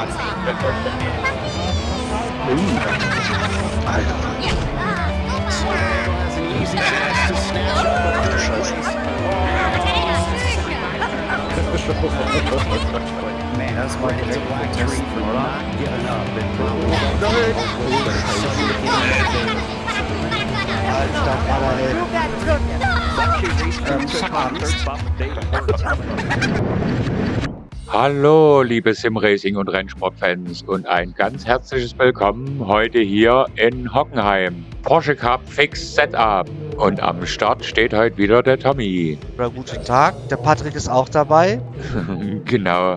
Man, that's why it's a black tree for not giving up and Alter Vater, ey. Shut Hallo, liebe Simracing und Rennsportfans und ein ganz herzliches Willkommen heute hier in Hockenheim. Porsche Cup Fix Setup. Und am Start steht heute wieder der Tommy. Oder guten Tag, der Patrick ist auch dabei. genau.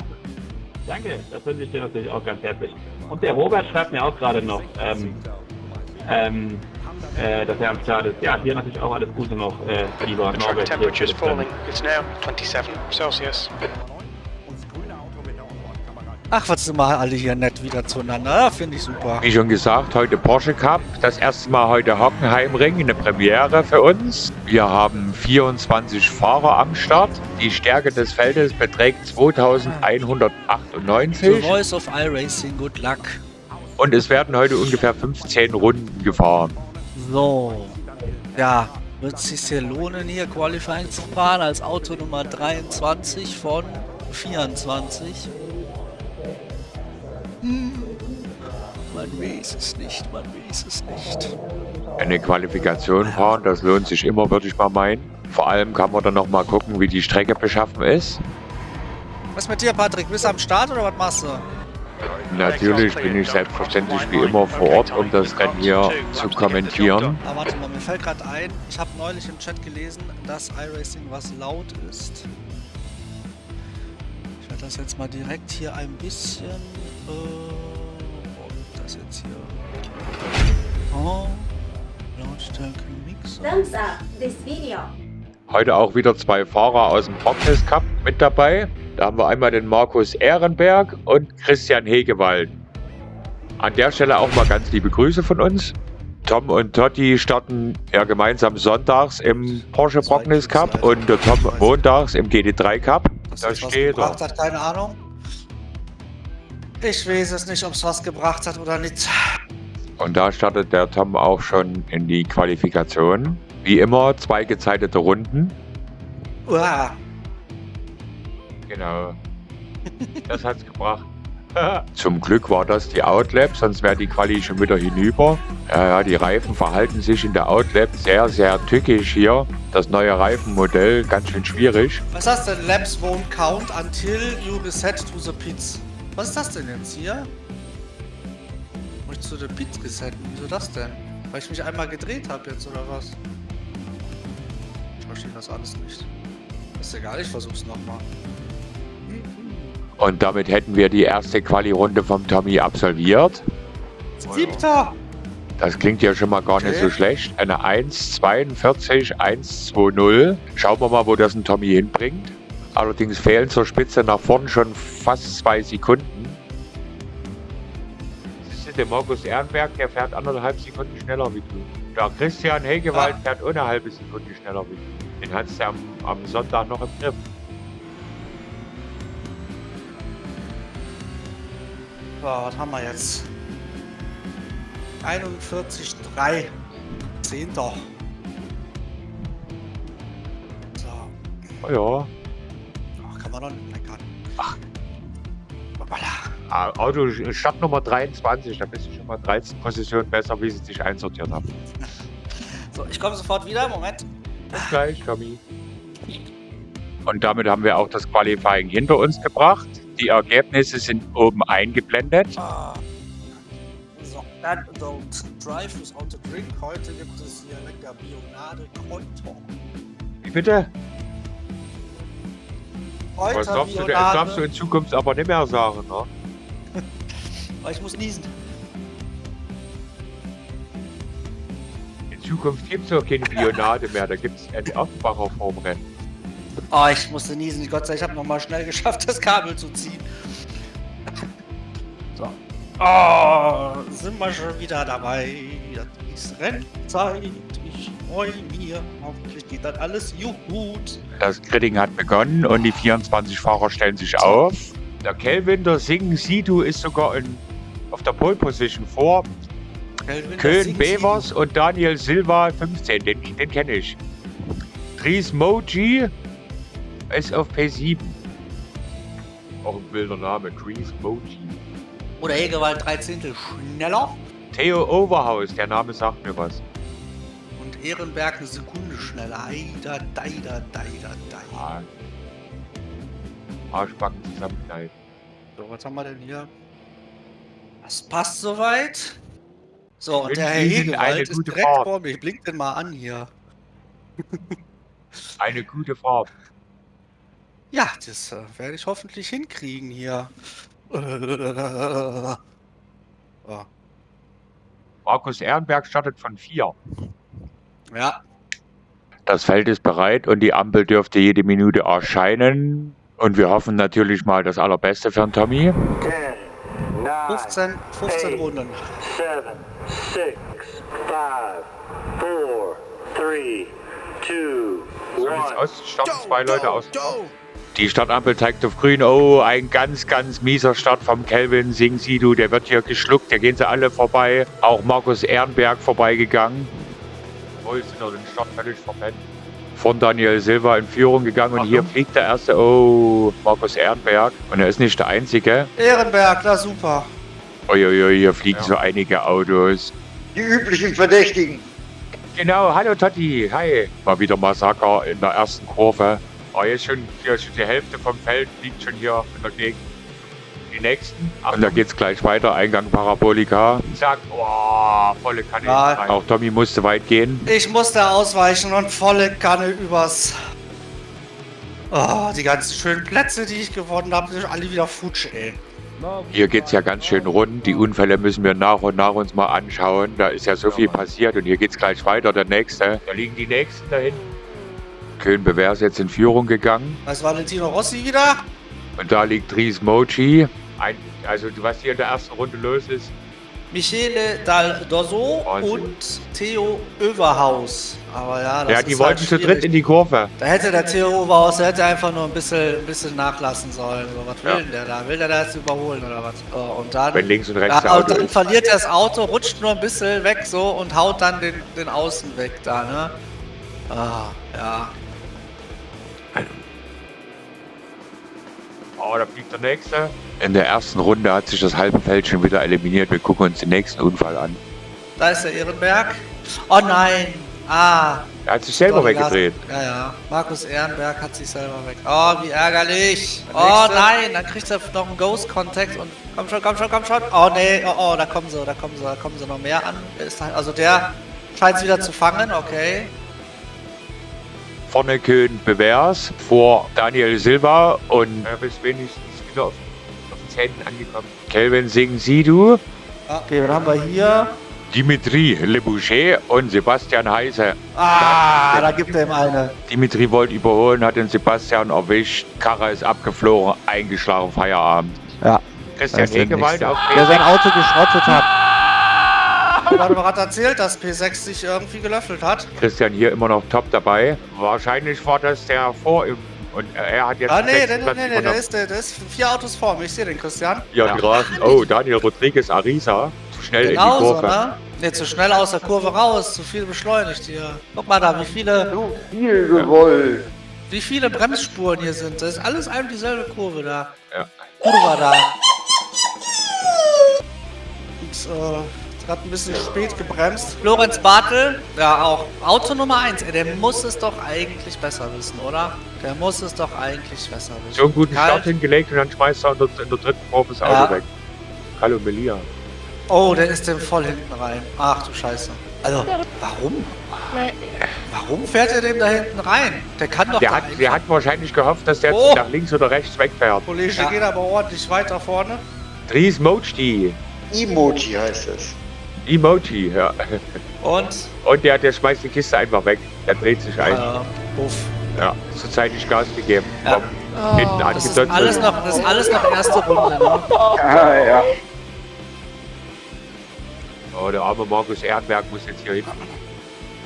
Danke, das wünsche ich dir natürlich auch ganz herzlich. Und der Robert schreibt mir auch gerade noch, ähm, ähm, äh, dass er am Start ist. Ja, dir natürlich auch alles Gute noch, äh, lieber Norbert. hier temperature is falling. It's now 27 Celsius. Ach, was sind wir alle hier nett wieder zueinander. Finde ich super. Wie schon gesagt, heute Porsche Cup. Das erste Mal heute Hockenheimring, eine Premiere für uns. Wir haben 24 Fahrer am Start. Die Stärke des Feldes beträgt The 2198 Voice of iRacing, good luck. und es werden heute ungefähr 15 Runden gefahren. So. Ja, wird es sich hier lohnen, hier Qualifying zu fahren als Auto Nummer 23 von 24? Hm. Man weiß es nicht, man weiß es nicht. Eine Qualifikation fahren, das lohnt sich immer, würde ich mal meinen. Vor allem kann man dann noch mal gucken, wie die Strecke beschaffen ist. Was mit dir, Patrick? Bist du am Start oder was machst du? Natürlich bin ich selbstverständlich wie immer vor Ort, um das Rennen hier zu kommentieren. Ah, warte mal, mir fällt gerade ein, ich habe neulich im Chat gelesen, dass iRacing was laut ist. Das jetzt mal direkt hier ein bisschen. Äh, wo liegt das jetzt hier? Oh, Lautstärke Mixer. Thumbs up this video. Heute auch wieder zwei Fahrer aus dem Prognis Cup mit dabei. Da haben wir einmal den Markus Ehrenberg und Christian Hegewald. An der Stelle auch mal ganz liebe Grüße von uns. Tom und Totti starten ja gemeinsam sonntags im Porsche Prognis Cup und der Tom montags im GT3 Cup. Das Da was steht er. gebracht hat, keine Ahnung. Ich weiß es nicht, ob es was gebracht hat oder nicht. Und da startet der Tom auch schon in die Qualifikation. Wie immer zwei gezeitete Runden. Uah. Genau. Das hat's gebracht. Zum Glück war das die Outlap, sonst wäre die Quali schon wieder hinüber. Ja, ja, die Reifen verhalten sich in der Outlap sehr, sehr tückisch hier. Das neue Reifenmodell, ganz schön schwierig. Was das denn? Laps won't count until you reset to the pits. Was ist das denn jetzt hier? Muss ich zu den Pits resetten? Wieso das denn? Weil ich mich einmal gedreht habe jetzt oder was? Ich verstehe das alles nicht. Ist egal, ich versuch's nochmal. Und damit hätten wir die erste Quali-Runde vom Tommy absolviert. Siebter! Das klingt ja schon mal gar nicht Okay. so schlecht. Eine 1,42, 1,20. Schauen wir mal, wo das ein Tommy hinbringt. Allerdings fehlen zur Spitze nach vorn schon fast zwei Sekunden. Das ist der Markus Ehrenberg, der fährt anderthalb Sekunden schneller wie du. Der Christian Hegewald fährt ohne halbe Sekunde schneller wie du. Den hat's ja am, am Sonntag noch im Griff. So, was haben wir jetzt? 41,3. Zehnter. So. Oh ja. Ach, kann man doch nicht meckern. Ach. Ah, Auto Startnummer 23, da bist du schon mal 13 Positionen besser, wie sie sich einsortiert haben. So, ich komme sofort wieder. Moment. Bis gleich, Tommy. Und damit haben wir auch das Qualifying hinter uns gebracht. Die Ergebnisse sind oben eingeblendet. Ah. So, dann don't drive without a drink. Heute gibt es hier lecker Bionade Kräuter. Wie bitte? Kräuter Was darfst du, das darfst du in Zukunft aber nicht mehr sagen, ne? Ich muss niesen. In Zukunft gibt es auch keine Bionade mehr, da gibt es eine Offenbacher Formrennen. Oh, ich musste niesen. Gott sei Dank, ich habe nochmal schnell geschafft, das Kabel zu ziehen. So. Oh, sind wir schon wieder dabei. Das ist Rennzeit. Ich freue mich. Hoffentlich geht das alles gut. Das Gritting hat begonnen und die 24 Fahrer stellen sich auf. Der Kelvin, der Sing Sidu ist sogar in, auf der Pole Position vor Kelvin, Köln Bevers und Daniel Silva 15. Den, den kenne ich. Dries Moji ist auf P7. Auch ein wilder Name, Dries Moji. Oder Hegewald 13. schneller. Theo Overhaus, der Name sagt mir was. Und Ehrenberg eine Sekunde schneller. Eider, deider, deider, deider. Ah. Arschbacken zusammenknallen. So, was haben wir denn hier? Das passt soweit. So, und der Herr Hegewald ist direkt Fahrt. vor mir. Ich blink den mal an hier. Eine gute Fahrt. Ja, das äh, werde ich hoffentlich hinkriegen hier. So. Markus Ehrenberg startet von 4. Ja, Das Feld ist bereit und die Ampel dürfte jede Minute erscheinen. Und wir hoffen natürlich mal das Allerbeste für den Tommy. 10, 9, 15, 15 Runden. 7, 6, 5, 4, 3, 2, So sieht's 1. aus. Starten zwei Leute aus. Go. Die Startampel zeigt auf grün. Oh, ein ganz, ganz mieser Start vom Kelvin Sing Sidu. Der wird hier geschluckt. Da gehen sie alle vorbei. Auch Markus Ehrenberg vorbeigegangen. Wohl sind er den Start völlig verpennt. Von Daniel Silva in Führung gegangen. Und hier fliegt der erste. Oh, Markus Ehrenberg. Und er ist nicht der Einzige. Ehrenberg, na super. Uiuiui, hier fliegen so einige Autos. Die üblichen Verdächtigen. Genau, hallo Totti, hi. Mal wieder Massaker in der ersten Kurve. Oh, jetzt schon, hier schon die Hälfte vom Feld liegt schon hier in der Gegend. Die nächsten. Und da geht's gleich weiter, Eingang Parabolika. Zack, oh, volle Kanne. Ja. Auch Tommy musste weit gehen. Ich musste ausweichen und volle Kanne übers. Oh, die ganzen schönen Plätze, die ich gewonnen habe, sind alle wieder futsch, ey. Hier geht's ja ganz schön rund. Die Unfälle müssen wir nach und nach uns mal anschauen. Da ist ja so viel passiert und hier geht's gleich weiter. Der nächste. Da liegen die nächsten da Köln-Bewer ist jetzt in Führung gegangen. Was Valentino Rossi wieder? Und da liegt Dries Mochi. Ein, also was hier in der ersten Runde los ist, Michele Dal Dosso Wahnsinn. und Theo Överhaus. Aber ja, das ja, ist die wollten halt zu dritt in die Kurve. Da hätte der Theo Oberhaus, der hätte einfach nur ein bisschen, ein bisschen nachlassen sollen. So, was will Ja. denn der da? Will der da jetzt überholen oder was? Und dann, Wenn links und rechts und Auto dann ist. verliert er das Auto, rutscht nur ein bisschen weg so und haut dann den, den Außen weg da, ne? Ah, ja. Oh, da fliegt der nächste. In der ersten Runde hat sich das halbe Feld schon wieder eliminiert. Wir gucken uns den nächsten Unfall an. Da ist der Ehrenberg. Oh nein! Ah, Er hat sich selber Doch, weggedreht. Ja, ja. Markus Ehrenberg hat sich selber weg. Oh, wie ärgerlich. Oh nein, dann kriegt er noch einen Ghost-Contact und komm schon, komm schon, komm schon. Oh nee, oh, oh, da kommen sie, da kommen sie, da kommen sie noch mehr an. Also der scheint es wieder zu fangen, okay. Vorne Köln Bevers vor Daniel Silva und er ist wenigstens wieder auf, auf den Zähnen angekommen. Kelvin Singh Sidu, Okay, was haben wir hier? Dimitri Leboucher und Sebastian Heise. Ah, da gibt er ihm eine. Dimitri wollte überholen, hat den Sebastian erwischt. Karre ist abgeflogen, eingeschlagen, Feierabend. Ja. Christian Hegewald auf Der sein P6. Auto geschrottet hat. Warte mal, hat erzählt, dass P6 sich irgendwie gelöffelt hat. Christian hier immer noch top dabei. Wahrscheinlich war das der vor ihm. Und er hat jetzt Ah, nee, nee, nee, nee, nee, der ist, der, der ist vier Autos vor mir. Ich sehe den, Christian. Ja, die Rasen. Oh, Daniel Rodriguez Arisa. Zu schnell in die Kurve. ne? Ne, zu schnell aus der Kurve raus, zu viel beschleunigt hier. Guck mal da, wie viele, Viel gewollt. wie viele Bremsspuren hier sind. Das ist alles einem dieselbe Kurve da. Ja. Kurve da. Und, äh, hat ein bisschen spät gebremst. Lorenz Bartel, ja auch Auto Nummer 1, ey, der muss es doch eigentlich besser wissen, oder? Der muss es doch eigentlich besser wissen. So einen guten Kalt. Start hingelegt und dann schmeißt er in der, in der dritten Kurve das Auto Ja. weg. Hallo Melia. Oh, der ist dem voll hinten rein. Ach du Scheiße. Also, warum? Warum fährt er dem da hinten rein? Der kann doch Der hat, der hat wahrscheinlich gehofft, dass der Oh. nach links oder rechts wegfährt. Kollege Ja. geht aber ordentlich weiter vorne. Dries Mojti. Emoji heißt es. Emoji, ja. Und Und der, der schmeißt die Kiste einfach weg. Der dreht sich ein. äh, Uff. Ja, zurzeitig Gas gegeben. Ja. Hinten Das ist alles noch, das ist alles noch erste Runde, ne? Ah, ja. Oh, der arme Markus Ehrenberg muss jetzt hier hinten.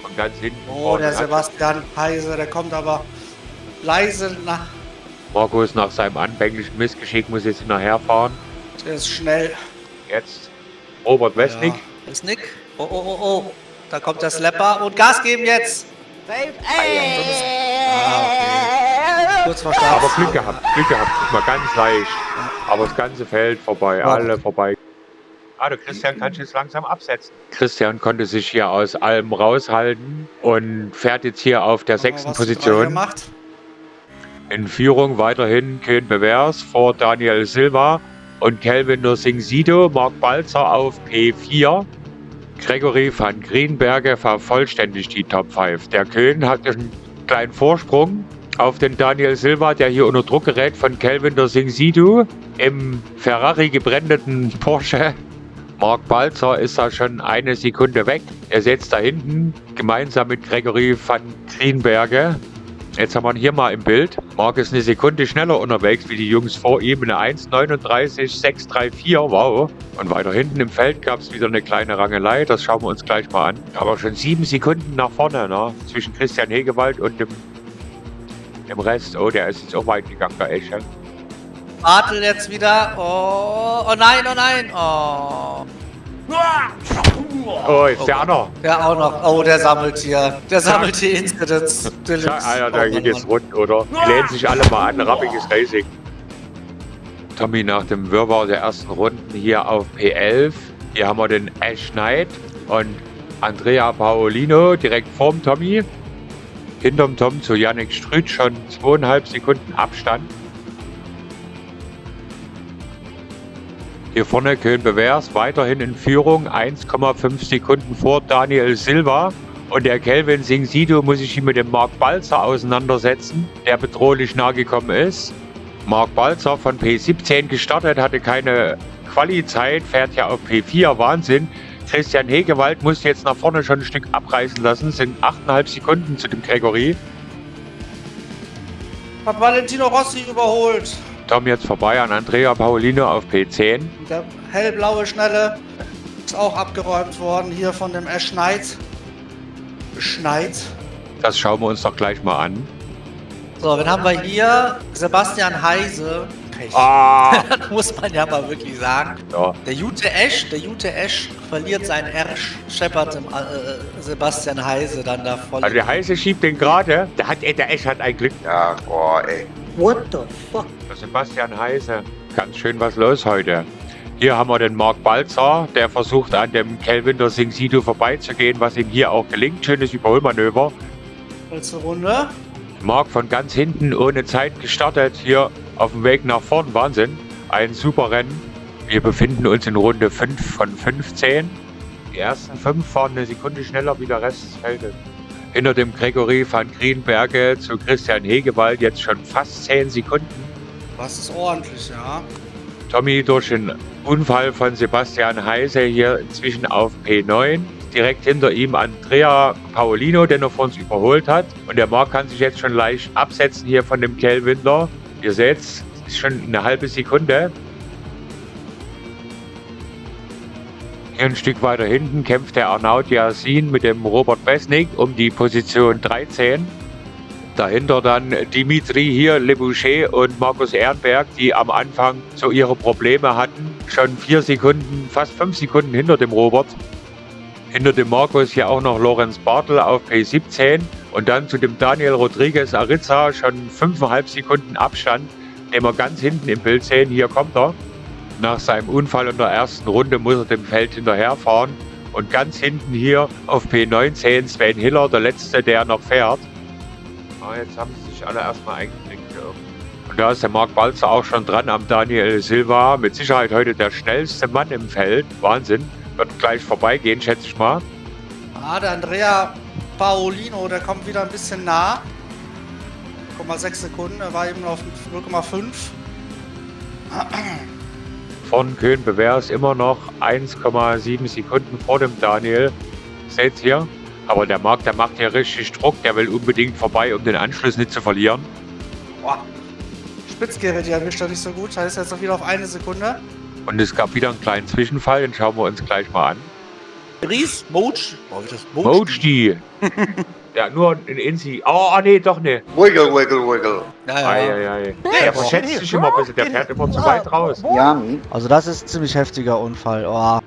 Von ganz hinten. Oh, vorne der Sebastian Heise, der kommt aber leise nach Markus nach seinem anfänglichen Missgeschick muss jetzt hinterherfahren. Der ist schnell. Jetzt Robert Westnick. Ja. Ist Nick. Oh, oh, oh, oh. Da kommt der Slapper und Gas geben jetzt. Ah, okay. Kurz vor Start. Aber Glück gehabt, Glück gehabt. Ist mal ganz leicht. Aber das ganze Feld vorbei, alle vorbei. Ah, der Christian kann sich jetzt langsam absetzen. Christian konnte sich hier aus allem raushalten und fährt jetzt hier auf der sechsten Position. In Führung weiterhin Kön Bevers vor Daniel Silva und Kelvin Nursing-Sido, Mark Balzer auf P4. Gregory van Greenberge vervollständigt die Top 5. Der Köln hat einen kleinen Vorsprung auf den Daniel Silva, der hier unter Druck gerät von Kelvin Nursing-Sido im Ferrari gebrandeten Porsche. Mark Balzer ist da schon eine Sekunde weg. Er setzt da hinten gemeinsam mit Gregory van Greenberge Jetzt haben wir ihn hier mal im Bild. Mark ist eine Sekunde schneller unterwegs wie die Jungs vor ihm. Eine 1,39,634. Wow. Und weiter hinten im Feld gab es wieder eine kleine Rangelei. Das schauen wir uns gleich mal an. Aber schon sieben Sekunden nach vorne, ne? Zwischen Christian Hegewald und dem, dem Rest. Oh, der ist jetzt auch weit gegangen, der Esche. Bartel jetzt wieder. Oh, oh nein, oh nein. Oh. Oh, jetzt der Anna. Der auch noch. Oh, der sammelt hier. Der sammelt hier Incidents. Deluxe. Ja, Alter, Oh, geht jetzt rund, oder? Die lehnen sich alle mal an. Rappiges Racing. Tommy nach dem Wirrwarr der ersten Runden hier auf P11. Hier haben wir den Ash Knight und Andrea Paolino direkt vorm Tommy. Hinterm Tom zu Yannick Strüt schon zweieinhalb Sekunden Abstand. Hier vorne Köln Bevers weiterhin in Führung, 1,5 Sekunden vor Daniel Silva. Und der Kelvin Singh Sido muss sich hier mit dem Mark Balzer auseinandersetzen, der bedrohlich nahe gekommen ist. Mark Balzer von P17 gestartet, hatte keine Quali-Zeit, fährt ja auf P4, Wahnsinn. Christian Hegewald muss jetzt nach vorne schon ein Stück abreißen lassen, sind 8,5 Sekunden zu dem Gregory. Hat Valentino Rossi überholt. Tom jetzt vorbei an Andrea Paolino auf P10. Der hellblaue Schnelle ist auch abgeräumt worden hier von dem Ash Knight. Schneid. Das schauen wir uns doch gleich mal an. So, dann haben wir hier Sebastian Heise. Pech. Ah! Das muss man ja mal wirklich sagen. Ja, Der Jute Esch, der Jute Esch verliert seinen R, scheppert dem äh, Sebastian Heise dann da voll. also der Heiße schiebt den gerade. Der hat, der Esch hat ein Glück. Ja, boah, ey. Der Sebastian Heise. Ganz schön was los heute. Hier haben wir den Mark Balzer, der versucht an dem Kelvin der Sing Sido vorbeizugehen, was ihm hier auch gelingt. Schönes Überholmanöver. Letzte Runde. Mark von ganz hinten ohne Zeit gestartet, hier auf dem Weg nach vorn. Wahnsinn. Ein super Rennen. Wir befinden uns in Runde 5 von 15. Die ersten 5 fahren eine Sekunde schneller wie der Rest des Feldes. Hinter dem Gregory van Greenberge zu Christian Hegewald jetzt schon fast 10 Sekunden. Das ist ordentlich, ja. Tommy durch den Unfall von Sebastian Heise hier inzwischen auf P9. Direkt hinter ihm Andrea Paolino, den er vor uns überholt hat. Und der Marc kann sich jetzt schon leicht absetzen hier von dem Kelvin. Ihr seht, es ist schon eine halbe Sekunde. Ein Stück weiter hinten kämpft der Arnaud Yasin mit dem Robert Besnik um die Position 13. Dahinter dann Dimitri hier, Le Boucher und Markus Ehrenberg, die am Anfang so ihre Probleme hatten. Schon vier Sekunden, fast fünf Sekunden hinter dem Robert. Hinter dem Markus hier auch noch Lorenz Bartel auf P17 und dann zu dem Daniel Rodriguez Ariza schon fünfeinhalb Sekunden Abstand, den wir ganz hinten im Bild sehen. Hier kommt er. Nach seinem Unfall in der ersten Runde muss er dem Feld hinterherfahren. Und ganz hinten hier auf P19 Sven Hiller, der letzte, der noch fährt. Ah, jetzt haben sie sich alle erstmal eingekriegt. Ja. Und da ist der Marc Balzer auch schon dran am Daniel Silva. Mit Sicherheit heute der schnellste Mann im Feld. Wahnsinn. Wird gleich vorbeigehen, schätze ich mal. Ah, der Andrea Paolino, der kommt wieder ein bisschen nah. 0,6 Sekunden, er war eben auf 0,5. Von Köln Bevers immer noch 1,7 Sekunden vor dem Daniel. Seht hier. Aber der Marc, der macht hier richtig Druck. Der will unbedingt vorbei, um den Anschluss nicht zu verlieren. Boah. Spitzgerät, die erwischt er nicht so gut. Heißt jetzt noch wieder auf eine Sekunde. Und es gab wieder einen kleinen Zwischenfall. Den schauen wir uns gleich mal an. Ries, Moach. Boah, wie das Moach. Mojdi. Der hat nur ein Insi. Oh, oh, nee, doch nicht. Wiggle, wiggle, wiggle. Ja, ja. Eieiei. Der verschätzt sich immer ein bisschen. Der fährt immer zu weit raus. Yummy. Also das ist ein ziemlich heftiger Unfall. Oh.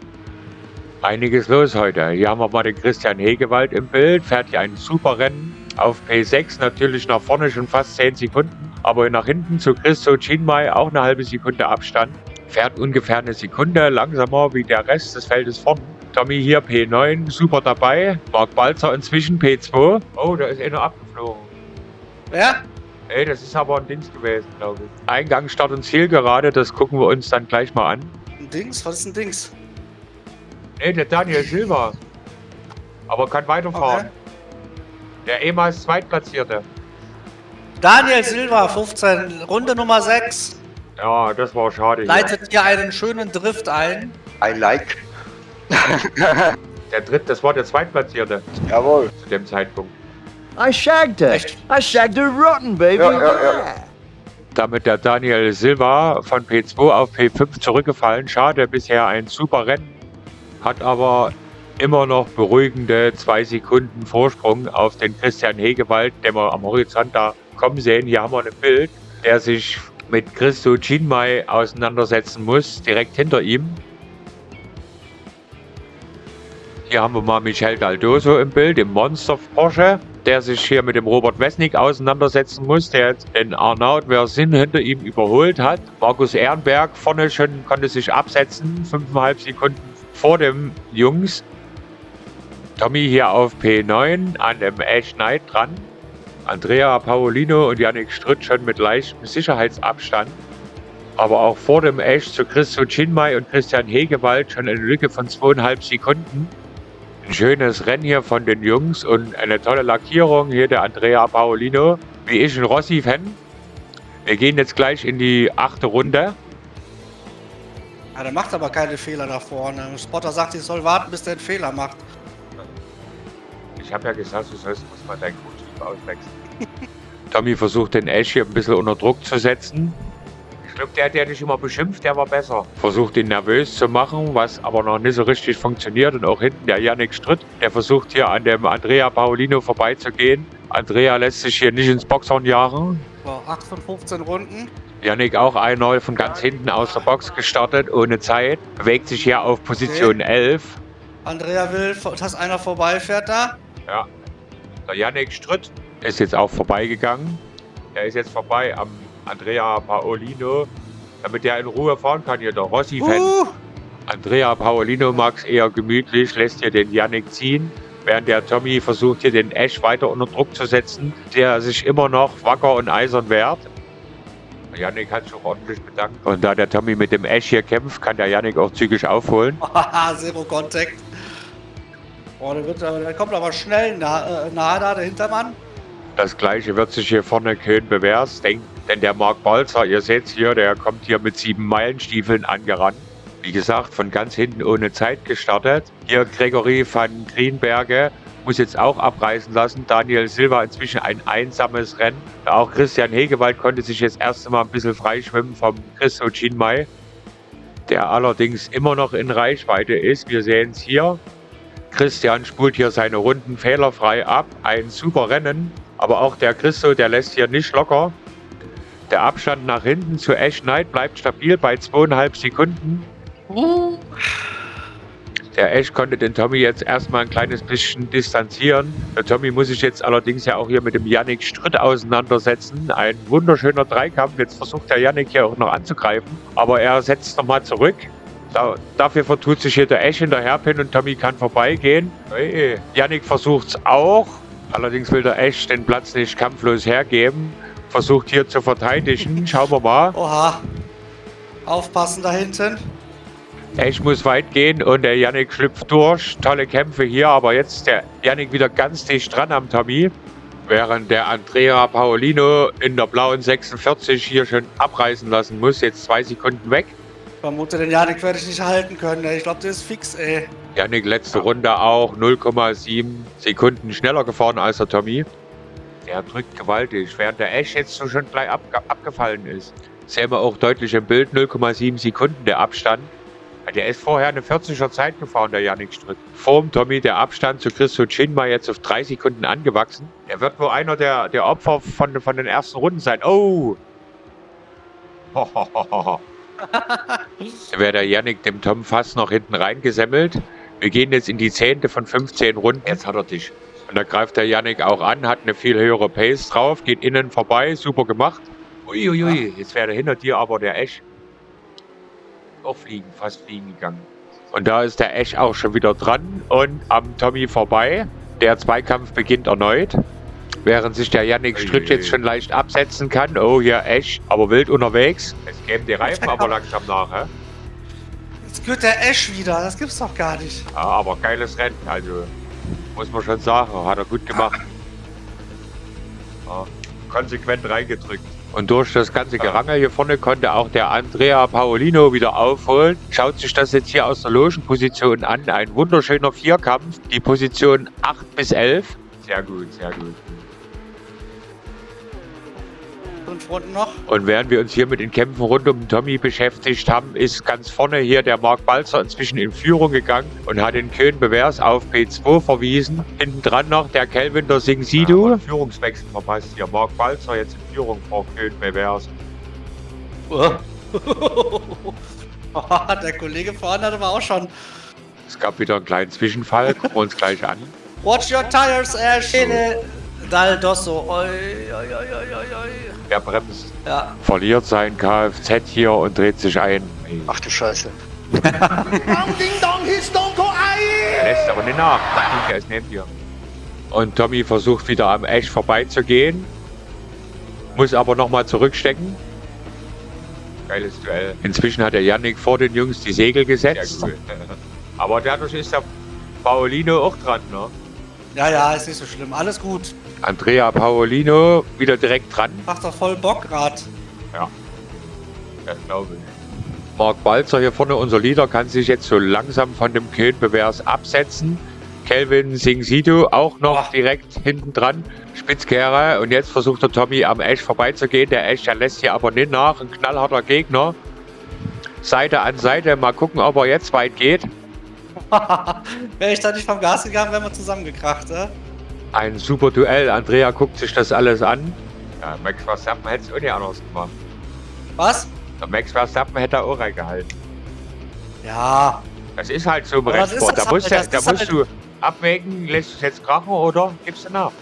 Einiges los heute. Hier haben wir mal den Christian Hegewald im Bild. Fährt hier ein super Rennen. Auf P6 natürlich nach vorne schon fast 10 Sekunden. Aber nach hinten zu Christo Chinmai auch eine halbe Sekunde Abstand. Fährt ungefähr eine Sekunde langsamer wie der Rest des Feldes vorne. Tommy hier P9, super dabei. Marc Balzer inzwischen P2. Oh, da ist einer abgeflogen. Wer? Ey, das ist aber ein Dings gewesen, glaube ich. Eingang, Start und Ziel gerade, das gucken wir uns dann gleich mal an. Ein Dings? Was ist ein Dings? Nee, der Daniel Silva. Aber kann weiterfahren. Okay. Der ehemals Zweitplatzierte. Daniel Silva, 15, Runde Nummer 6. Ja, das war schade. Leitet hier einen schönen Drift ein. I like. Der dritte, das war der Zweitplatzierte Jawohl. zu dem Zeitpunkt. I shagged her. Echt? I shagged her rotten, baby. Ja, ja, ja. Damit der Daniel Silva von P2 auf P5 zurückgefallen. Schade, bisher ein super Rennen. Hat aber immer noch beruhigende zwei Sekunden Vorsprung auf den Christian Hegewald, den wir am Horizont da kommen sehen. Hier haben wir ein Bild, der sich mit Christo Chinmai auseinandersetzen muss, direkt hinter ihm. Hier haben wir mal Michel Daldoso im Bild, im Monster Porsche, der sich hier mit dem Robert Wesnick auseinandersetzen muss, der jetzt den Arnaud Versin hinter ihm überholt hat. Markus Ehrenberg vorne schon konnte sich absetzen, 5,5 Sekunden vor dem Jungs. Tommy hier auf P9 an dem Ash Knight dran. Andrea Paolino und Yannick Stritt schon mit leichtem Sicherheitsabstand. Aber auch vor dem Ash zu Christo Chinmai und Christian Hegewald schon eine Lücke von zweieinhalb Sekunden. Ein schönes Rennen hier von den Jungs und eine tolle Lackierung. Hier der Andrea Paolino, wie ich ein Rossi-Fan. Wir gehen jetzt gleich in die achte Runde. Ja, der macht aber keine Fehler da vorne. Spotter sagt, ich soll warten, bis der einen Fehler macht. Ich habe ja gesagt, du sollst muss mal dein Crewchief auswechseln. Tommy versucht den Ash hier ein bisschen unter Druck zu setzen. Glaube, der, der dich immer beschimpft, der war besser. Versucht ihn nervös zu machen, was aber noch nicht so richtig funktioniert. Und auch hinten der Yannick Stritt, der versucht hier an dem Andrea Paolino vorbeizugehen. Andrea lässt sich hier nicht ins Boxhorn jagen. So, 8 von 15 Runden. Yannick auch einmal von ganz hinten aus der Box gestartet, ohne Zeit. Bewegt sich hier auf Position 11. Andrea will, dass einer vorbeifährt da. Ja. Der Yannick Stritt ist jetzt auch vorbeigegangen. Er ist jetzt vorbei am Andrea Paolino, damit er in Ruhe fahren kann hier, der Rossi-Fan. Uh, Andrea Paolino mag es eher gemütlich, lässt hier den Yannick ziehen, während der Tommy versucht hier den Ash weiter unter Druck zu setzen, der sich immer noch wacker und eisern wehrt. Der Yannick hat sich auch ordentlich bedankt. Und da der Tommy mit dem Ash hier kämpft, kann der Yannick auch zügig aufholen. haha, Zero Contact. Boah, der, wird, aber- der kommt aber schnell nah, äh, nahe da, der Hintermann. Das gleiche wird sich hier vorne Köhn bewährt, denn, denn der Marc Balzer, ihr seht hier, der kommt hier mit sieben Meilenstiefeln angerannt. Wie gesagt, von ganz hinten ohne Zeit gestartet. Hier Gregory van Greenberge muss jetzt auch abreißen lassen. Daniel Silva inzwischen ein einsames Rennen. Auch Christian Hegewald konnte sich jetzt erst einmal ein bisschen freischwimmen vom Christo Chinmai, der allerdings immer noch in Reichweite ist. Wir sehen es hier. Christian spult hier seine Runden fehlerfrei ab. Ein super Rennen. Aber auch der Christo, der lässt hier nicht locker. Der Abstand nach hinten zu Ash Knight bleibt stabil bei zweieinhalb Sekunden. Der Ash konnte den Tommy jetzt erstmal ein kleines bisschen distanzieren. Der Tommy muss sich jetzt allerdings ja auch hier mit dem Yannick Stritt auseinandersetzen. Ein wunderschöner Dreikampf. Jetzt versucht der Yannick hier auch noch anzugreifen. Aber er setzt nochmal zurück. Da, dafür vertut sich hier der Ash hinterherpin und Tommy kann vorbeigehen. Yannick versucht es auch. Allerdings will der Ash den Platz nicht kampflos hergeben. Versucht hier zu verteidigen. Schauen wir mal. Oha. Aufpassen da hinten. Ash muss weit gehen und der Yannick schlüpft durch. Tolle Kämpfe hier, aber jetzt ist der Yannick wieder ganz dicht dran am Tommy. Während der Andrea Paolino in der blauen 46 hier schon abreißen lassen muss. Jetzt zwei Sekunden weg. Vermute, den Janik werde ich nicht halten können. Ich glaube, der ist fix, ey. Yannick letzte Runde auch 0,7 Sekunden schneller gefahren als der Tommy. Der drückt gewaltig, während der Ash jetzt so schon gleich abge abgefallen ist. Sehen wir auch deutlich im Bild 0,7 Sekunden der Abstand. Der ist vorher eine 40er Zeit gefahren, der Yannick Stritt. Vorm Tommy der Abstand zu Christo Chinma jetzt auf drei Sekunden angewachsen. Er wird wohl einer der, der Opfer von, von den ersten Runden sein. Oh! Da wäre der Yannick dem Tom fast noch hinten reingesemmelt. Wir gehen jetzt in die zehnte von 15 Runden. Jetzt hat er dich. Und da greift der Yannick auch an, hat eine viel höhere Pace drauf, geht innen vorbei, super gemacht. Uiuiui, jetzt wäre hinter dir aber der Ash. Auch fliegen, fast fliegen gegangen. Und da ist der Ash auch schon wieder dran und am Tommy vorbei. Der Zweikampf beginnt erneut. Während sich der Yannick Stritt jetzt schon leicht absetzen kann. Oh, hier Ash, aber wild unterwegs. Es geben die Reifen aber langsam nach, hä? Jetzt gehört der Ash wieder, das gibt's doch gar nicht. Ja, aber geiles Rennen, also muss man schon sagen, hat er gut gemacht. Ja, konsequent reingedrückt. Und durch das ganze Gerangel hier vorne konnte auch der Andrea Paolino wieder aufholen. Schaut sich das jetzt hier aus der Logenposition an. Ein wunderschöner Vierkampf. Die Position 8 bis 11. Sehr gut, sehr gut. Fünf Runden noch. Und während wir uns hier mit den Kämpfen rund um Tommy beschäftigt haben, ist ganz vorne hier der Mark Balzer inzwischen in Führung gegangen und hat den Köhn Bevers auf P2 verwiesen. Hinten dran noch der Kelvin der Sing Sidu. Ja, Führungswechsel verpasst hier. Mark Balzer jetzt in Führung vor Köhn Bevers. der Kollege vorne hatte aber auch schon. Es gab wieder einen kleinen Zwischenfall. Gucken wir uns gleich an. Watch your tires, Ash. Dal Dosso. Oi, oi, oi, oi, oi. Er bremst. Ja. Verliert sein Kfz hier und dreht sich ein. Ach du Scheiße. Er lässt aber nicht nach. Er ist neben dir. Und Tommy versucht wieder am Ash vorbeizugehen. Muss aber nochmal zurückstecken. Geiles Duell. Inzwischen hat der Yannick vor den Jungs die Segel gesetzt. aber dadurch ist der Paolino auch dran, ne? Ja, ja, ist nicht so schlimm. Alles gut. Andrea Paolino wieder direkt dran. Macht doch voll Bock grad. Ja. Das glaube ich. Mark Balzer hier vorne, unser Leader, kann sich jetzt so langsam von dem Köhn Bevers absetzen. Kelvin Singh Sido auch noch Oh. direkt hinten dran. Spitzkehre. Und jetzt versucht der Tommy am Ash vorbeizugehen. Der Ash, der lässt hier aber nicht nach. Ein knallharter Gegner. Seite an Seite. Mal gucken, ob er jetzt weit geht. Wäre ich da nicht vom Gas gegangen, wären wir zusammengekracht, äh? Ein super Duell. Andrea guckt sich das alles an. Ja, Max Verstappen hätte es auch nicht anders gemacht. Was? Der Max Verstappen hätte auch reingehalten. Ja. Das ist halt so im Rennsport. Da musst, halt, du, da musst halt- du abwägen, lässt du es jetzt krachen oder gibst du nach.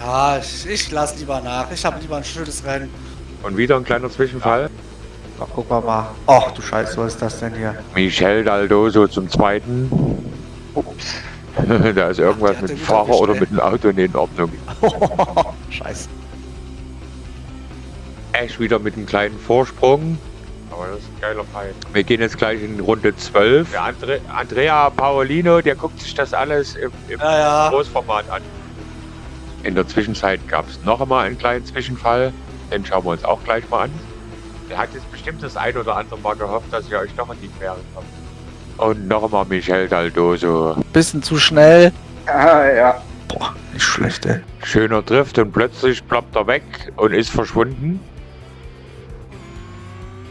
Ja, ich, ich lass lieber nach. Ich habe lieber ein schönes Rennen. Und wieder ein kleiner Zwischenfall. Ach, guck mal mal. Ach du Scheiße, was ist das denn hier? Michel Daldoso zum zweiten. Ups. da ist irgendwas Der mit dem Fahrer oder mit dem Auto in Ordnung. Scheiße. Ash wieder mit einem kleinen Vorsprung. Aber das ist ein geiler Fight. Wir gehen jetzt gleich in Runde 12. Der Andre Andrea Paolino, der guckt sich das alles im, im Ja, ja. Großformat an. In der Zwischenzeit gab es noch einmal einen kleinen Zwischenfall. Den schauen wir uns auch gleich mal an. Der hat jetzt bestimmt das ein oder andere Mal gehofft, dass ihr euch noch in die Quere kommt. Und noch einmal Michel Daldoso. Bisschen zu schnell. Ah, ja. Boah, nicht schlecht, ey. Schöner Drift und plötzlich ploppt er weg und ist verschwunden.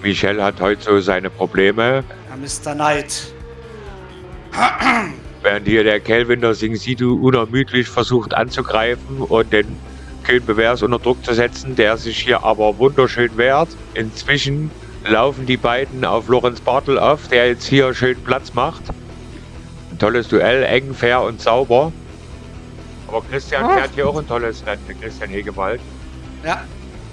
Michel hat heute so seine Probleme. Ja, Mr. Knight. Während hier der Kelvin der Singsidu unermüdlich versucht anzugreifen und den Köhn Bevers unter Druck zu setzen, der sich hier aber wunderschön wehrt. Inzwischen laufen die beiden auf Lorenz Bartel auf, der jetzt hier schön Platz macht. Ein tolles Duell, eng, fair und sauber. Aber Christian fährt hier auch ein tolles Rennen, der Christian Hegewald. Ja.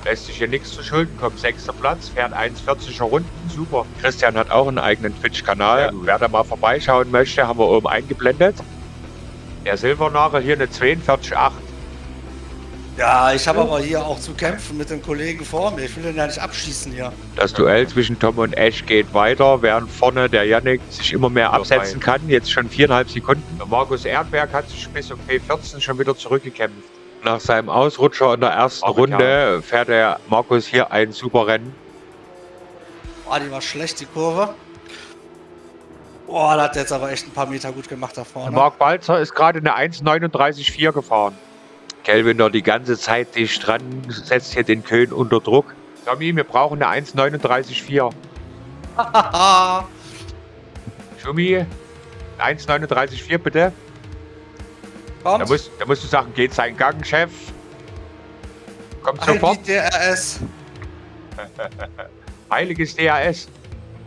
Lässt sich hier nichts zu Schulden kommen. Sechster Platz, fährt 1,40er Runden, super. Christian hat auch einen eigenen Twitch-Kanal. Wer da mal vorbeischauen möchte, haben wir oben eingeblendet. Der Silbernagel hier eine 42,8. Ja, ich habe aber hier auch zu kämpfen mit dem Kollegen vor mir. Ich will den ja nicht abschießen hier. Das Duell zwischen Tom und Ash geht weiter, während vorne der Yannick sich immer mehr absetzen kann. Jetzt schon viereinhalb Sekunden. Der Markus Erdberg hat sich bis auf P14 schon wieder zurückgekämpft. Nach seinem Ausrutscher in der ersten Ach, Runde fährt der Markus hier ein super Rennen. Boah, die war schlecht, die Kurve. Boah, da hat der jetzt aber echt ein paar Meter gut gemacht da vorne. Mark Balzer ist gerade eine 1,39,4 gefahren. Kelvin da die ganze Zeit dicht dran, setzt hier den Köhn unter Druck. Tommy, wir brauchen eine 1,39,4. Schumi, 1,39,4 bitte. Da Kommt. musst, da musst du sagen, geht sein Gang, Chef. Kommt sofort. DRS. Heiliges DAS.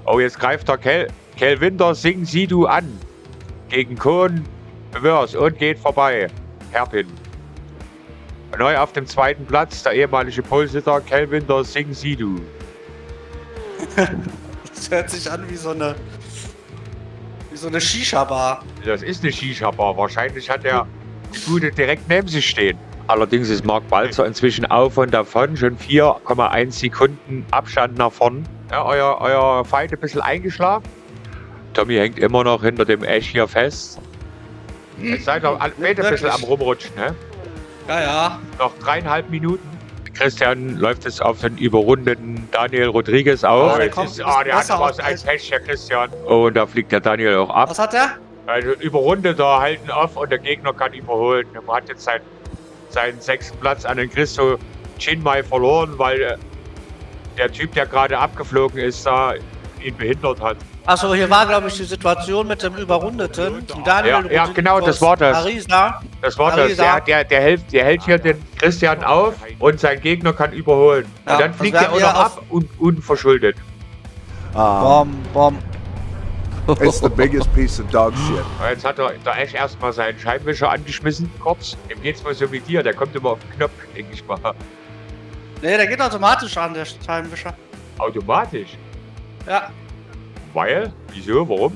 Oh, jetzt greift der Kel, Kel Winter Sing Sidu an. Gegen Kohn Bewörs und geht vorbei. Herpin. Neu auf dem zweiten Platz der ehemalige Polsitter Kel Winter Sing Sidu. Das hört sich an wie so eine. Wie so eine Shisha-Bar. Das ist eine Shisha-Bar. Wahrscheinlich hat er die Bude direkt neben sich stehen. Allerdings ist Marc Balzer inzwischen auf und davon. Schon 4,1 Sekunden Abstand nach vorn. Ja, euer, euer Fight ein bisschen eingeschlafen. Tommy hängt immer noch hinter dem Ash hier fest. Jetzt seid ihr beide ein bisschen am rumrutschen, ne? Ja, ja. Noch dreieinhalb Minuten. Christian läuft es auf den überrundeten Daniel Rodriguez auf. Ah, der Jetzt kommt ist, ah, der hat besser ein. Pech, der Christian. Oh, und da fliegt der Daniel auch ab. Was hat der? Also überrundeter halten off und der Gegner kann überholen. Er hat jetzt seinen, seinen sechsten Platz an den Christo Chinmai verloren, weil äh, der Typ, der gerade abgeflogen ist, da ihn behindert hat. Achso, hier war, glaube ich, die Situation mit dem Überrundeten. Daniel Ja, ja, genau, das war das. Arisa. Das war das. Der, der, der, hält, der hält hier den Christian auf und sein Gegner kann überholen. Ja, und dann fliegt er auch noch ab und unverschuldet. Bom, bom. It's the biggest piece of dog shit. Und Jetzt hat er der Ash erstmal seinen Scheibenwischer angeschmissen, kurz. Dem geht's wohl so wie dir, der kommt immer auf den Knopf, denke ich mal. Nee, der geht automatisch an, der Scheibenwischer. Automatisch. Ja. Weil? Wieso? Warum?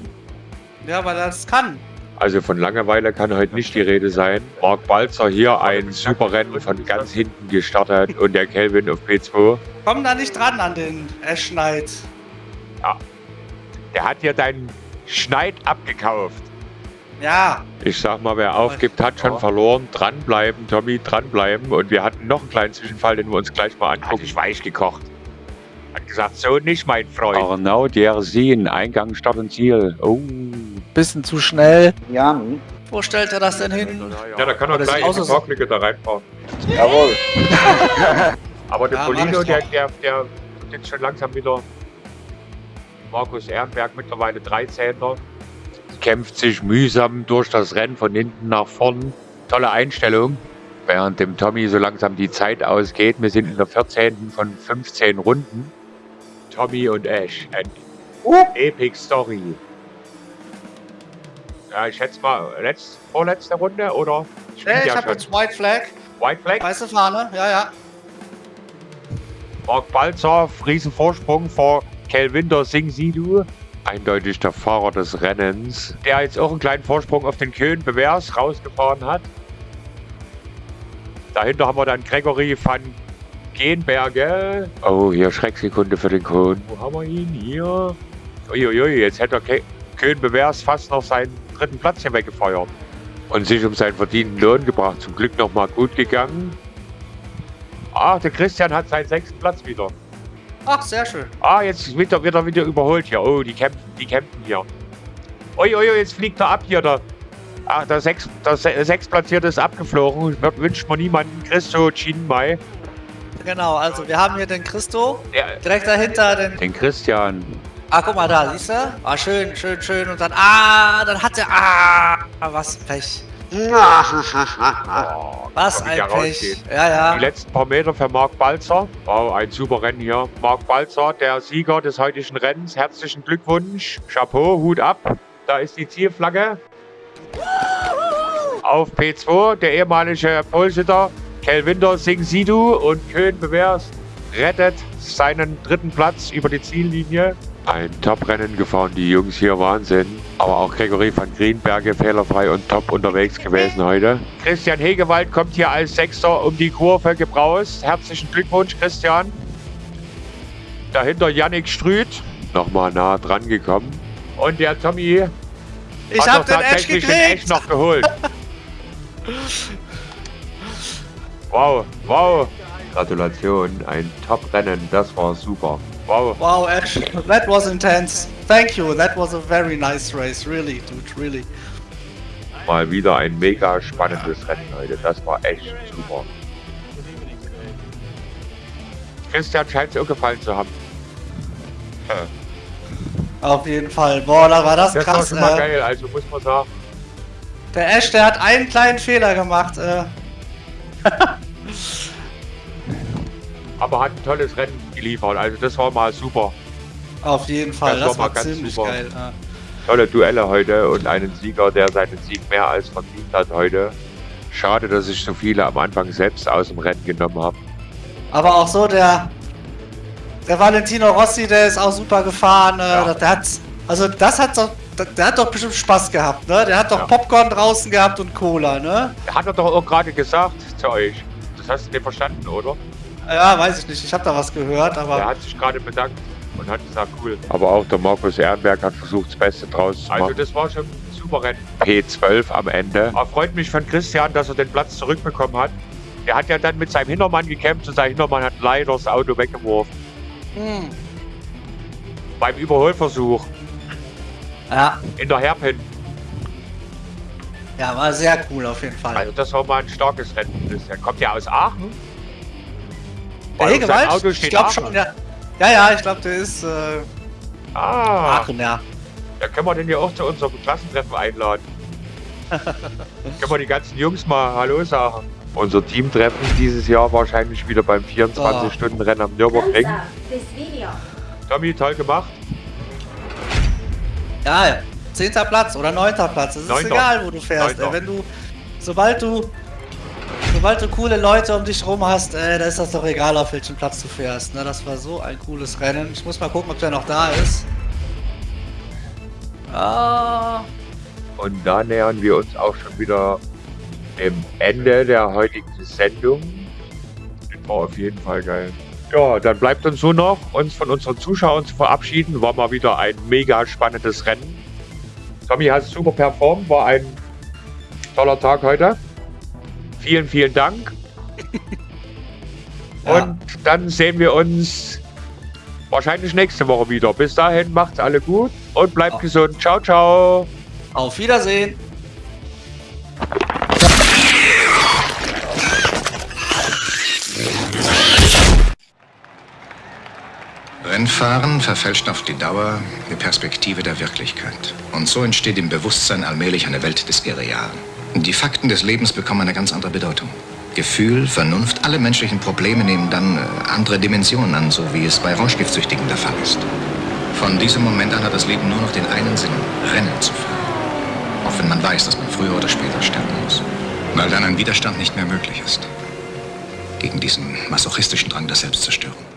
Ja, weil er das kann. Also von Langeweile kann heute nicht die Rede sein. Marc Balzer hier ein super Rennen von ganz hinten gestartet und der Kelvin auf P2. Komm da nicht dran an den Ash Knight. Der hat hier deinen Schneid abgekauft. Ja. Ich sag mal, wer aufgibt, hat schon verloren. Dranbleiben, Tommy, dranbleiben. Und wir hatten noch einen kleinen Zwischenfall, den wir uns gleich mal angucken. Hat ich weich gekocht. Hat gesagt, so nicht, mein Freund. Arnaud, der Sehen, Eingang, Start und Ziel. Oh. Bisschen zu schnell. Ja, hm. Wo stellt er das denn hin? Ja, da kann er gleich als- Parklücke da reinfahren. Jawohl. Aber der Ja, Polino, der, der, der jetzt schon langsam wieder. Markus Ehrenberg mittlerweile 13. Kämpft sich mühsam durch das Rennen von hinten nach vorn. Tolle Einstellung. Während dem Tommy so langsam die Zeit ausgeht. Wir sind in der 14. von 15 Runden. Tommy und Ash. Ein Epic Story. Ja, ich schätze mal, letzt, vorletzte Runde oder? Spielt Nee, ich ja hab schon. jetzt White Flag. White Flag. Weiße Fahne. Ja, ja. Mark Balzer, Riesenvorsprung vor Kelvinder Singh Sidu. Eindeutig der Fahrer des Rennens, der jetzt auch einen kleinen Vorsprung auf den Köhn Bewährs rausgefahren hat. Dahinter haben wir dann Gregory van Genberge. Oh, hier Schrecksekunde für den Kohn. Wo haben wir ihn? Hier. Uiuiui, jetzt hätte der Köhn Bewährs fast noch seinen dritten Platz hier weggefeuert. Und sich um seinen verdienten Lohn gebracht. Zum Glück nochmal gut gegangen. Ach, der Christian hat seinen sechsten Platz wieder. Ach, sehr schön. Ah, jetzt wird er wieder, wieder überholt hier. Oh, die kämpfen, die kämpfen hier. Ui, ui, ui, jetzt fliegt er ab hier. Der, ach, der, sechs, der Se- Sechsplatzierte ist abgeflogen. Wünscht man niemanden. Christo Chinmai. Genau, also wir haben hier den Christo. Der, Direkt dahinter den. den Christian. Ah, guck mal da, siehst du? Ah, schön, schön, schön. Und dann. Ah, dann hat er. Ah, was ein Pech. Oh, Was ein Pech. rausgehen. Ja, Die ja. letzten paar Meter für Marc Balzer. Wow, ein super Rennen hier. Marc Balzer, der Sieger des heutigen Rennens. Herzlichen Glückwunsch. Chapeau, Hut ab. Da ist die Zielflagge. Auf P2 der ehemalige Polsitter Kelvinder Singh Sidhu und Köhn Bewährs rettet seinen dritten Platz über die Ziellinie. Ein Top-Rennen gefahren, die Jungs hier, Wahnsinn. Aber auch Gregory van Greenberge fehlerfrei und top unterwegs gewesen heute. Christian Hegewald kommt hier als Sechster um die Kurve gebraust. Herzlichen Glückwunsch, Christian. Dahinter Yannick Strüth, nochmal nah dran gekommen. Und der Tommy Ich hat hab den Edge tatsächlich den Edge noch geholt. wow, wow. Gratulation, ein Top-Rennen, das war super. Wow. Wow, Ash, that was intense. Thank you. That was a very nice race. Really, dude, really. Mal wieder ein mega spannendes Rennen heute. Das war echt super. Christian scheint es auch gefallen zu haben. Auf jeden Fall. Boah, da war das, Das war krass. schon mal Äh, geil, also muss man sagen. der Ash, der hat einen kleinen Fehler gemacht. Äh, Aber hat ein tolles Rennen geliefert, also das war mal super. auf jeden Fall. Das Das, war mal war, ganz ziemlich super. geil. Äh. Tolle Duelle heute und einen Sieger, der seinen Sieg mehr als verdient hat heute. Schade, dass ich so viele am Anfang selbst aus dem Rennen genommen habe. Aber auch so der, der Valentino Rossi, der ist auch super gefahren. Äh, Ja. Der hat, also das hat doch, der, der hat doch bestimmt Spaß gehabt, ne? Der hat doch Ja. Popcorn draußen gehabt und Cola, ne? Hat er doch auch gerade gesagt zu euch. Das hast du dir verstanden, oder? Ja, weiß ich nicht. Ich habe da was gehört, aber Er hat sich gerade bedankt und hat gesagt, cool. Aber auch der Markus Ehrenberg hat versucht, das Beste draus zu machen. Also das war schon ein super Rennen. P12 am Ende. Aber freut mich von Christian, dass er den Platz zurückbekommen hat. Er hat ja dann mit seinem Hintermann gekämpft und sein Hintermann hat leider das Auto weggeworfen. hm, Beim Überholversuch ja, in der Hairpin. ja, war sehr cool auf jeden Fall. Also das war mal ein starkes Rennen. Christian kommt ja aus Aachen. Der Hegewald? Ich glaube schon, ja. Ja, ja, ich glaube, der ist äh, Ah, Aachen, ja. da können wir den ja auch zu unserem Klassentreffen einladen. können wir die ganzen Jungs mal Hallo sagen. Unser Teamtreffen dieses Jahr wahrscheinlich wieder beim 24-Stunden-Rennen am Nürburgring. Tommy, toll gemacht. Ja, ja. Zehnter Platz oder neunter Platz. Es ist Neunter. egal, wo du fährst. Neunter. Ey, wenn du, sobald du, sobald du coole Leute um dich rum hast, äh, da ist das doch egal, auf welchem Platz du fährst. Ne? Das war so ein cooles Rennen. Ich muss mal gucken, ob der noch da ist. Ah, Und da nähern wir uns auch schon wieder dem Ende der heutigen Sendung. Das war auf jeden Fall geil. Ja, dann bleibt uns nur noch, uns von unseren Zuschauern zu verabschieden. War mal wieder ein mega spannendes Rennen. Tommy hat super performt, war ein toller Tag heute. Vielen, vielen Dank. Ja. Und dann sehen wir uns wahrscheinlich nächste Woche wieder. Bis dahin macht's alle gut und bleibt Ja. gesund. Ciao, ciao. auf Wiedersehen. Rennfahren verfälscht auf die Dauer die Perspektive der Wirklichkeit. Und so entsteht im Bewusstsein allmählich eine Welt des Irrealen. Die Fakten des Lebens bekommen eine ganz andere Bedeutung. Gefühl, Vernunft, alle menschlichen Probleme nehmen dann äh, andere Dimensionen an, so wie es bei Rauschgiftsüchtigen der Fall ist. Von diesem Moment an hat das Leben nur noch den einen Sinn, Rennen zu fahren. Auch wenn man weiß, dass man früher oder später sterben muss. Weil dann ein Widerstand nicht mehr möglich ist. Gegen diesen masochistischen Drang der Selbstzerstörung.